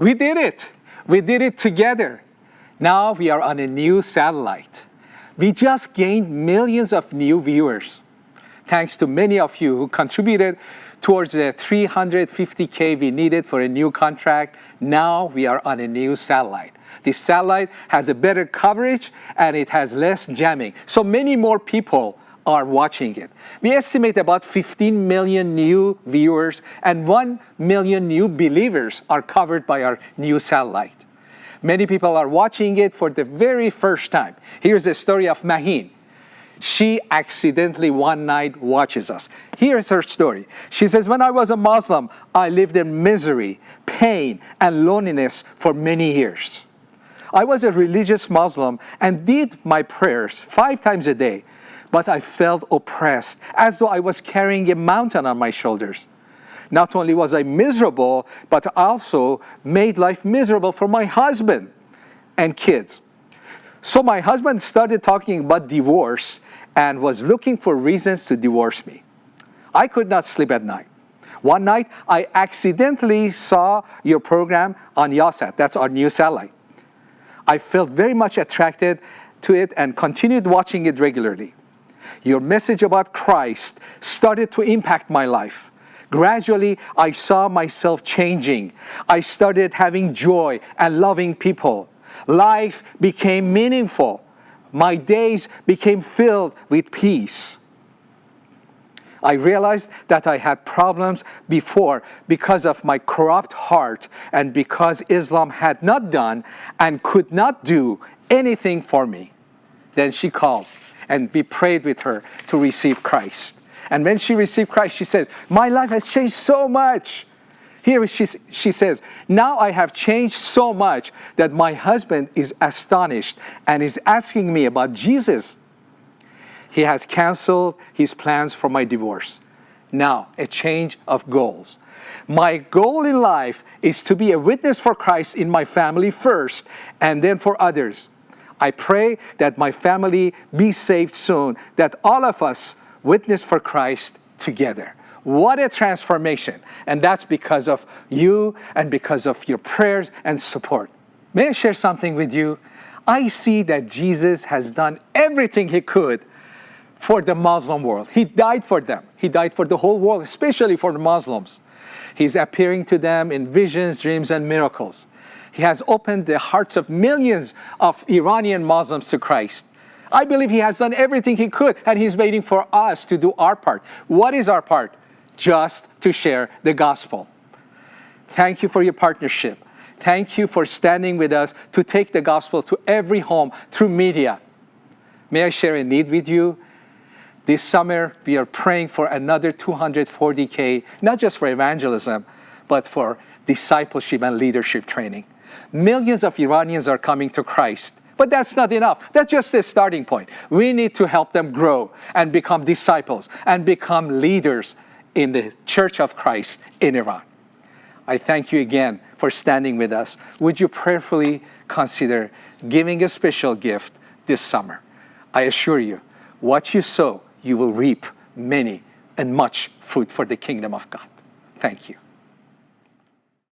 We did it. We did it together. Now we are on a new satellite. We just gained millions of new viewers. Thanks to many of you who contributed towards the 350K we needed for a new contract. Now we are on a new satellite. This satellite has a better coverage and it has less jamming. So many more people are watching it. We estimate about 15 million new viewers and 1 million new believers are covered by our new satellite. Many people are watching it for the very first time. Here's the story of Mahin. She accidentally one night watches us. Here's her story. She says, when I was a Muslim, I lived in misery, pain, and loneliness for many years. I was a religious Muslim and did my prayers five times a day, but I felt oppressed, as though I was carrying a mountain on my shoulders. Not only was I miserable, but also made life miserable for my husband and kids. So my husband started talking about divorce and was looking for reasons to divorce me. I could not sleep at night. One night, I accidentally saw your program on Yahsat. That's our new satellite. I felt very much attracted to it and continued watching it regularly. Your message about Christ started to impact my life. Gradually, I saw myself changing. I started having joy and loving people. Life became meaningful. My days became filled with peace. I realized that I had problems before because of my corrupt heart and because Islam had not done and could not do anything for me. Then she called and we prayed with her to receive Christ. And when she received Christ, she says, my life has changed so much. Here she, she says, now I have changed so much that my husband is astonished and is asking me about Jesus. He has canceled his plans for my divorce. Now, a change of goals. My goal in life is to be a witness for Christ in my family first and then for others. I pray that my family be saved soon, that all of us witness for Christ together. What a transformation. And that's because of you and because of your prayers and support. May I share something with you? I see that Jesus has done everything he could for the Muslim world. He died for them. He died for the whole world, especially for the Muslims. He's appearing to them in visions, dreams, and miracles. He has opened the hearts of millions of Iranian Muslims to Christ. I believe he has done everything he could, and he's waiting for us to do our part. What is our part? Just to share the gospel. Thank you for your partnership. Thank you for standing with us to take the gospel to every home through media. May I share a need with you? This summer, we are praying for another 240K, not just for evangelism, but for discipleship and leadership training. Millions of Iranians are coming to Christ, but that's not enough. That's just the starting point. We need to help them grow and become disciples and become leaders in the Church of Christ in Iran. I thank you again for standing with us. Would you prayerfully consider giving a special gift this summer? I assure you, what you sow, you will reap many and much fruit for the kingdom of God. Thank you.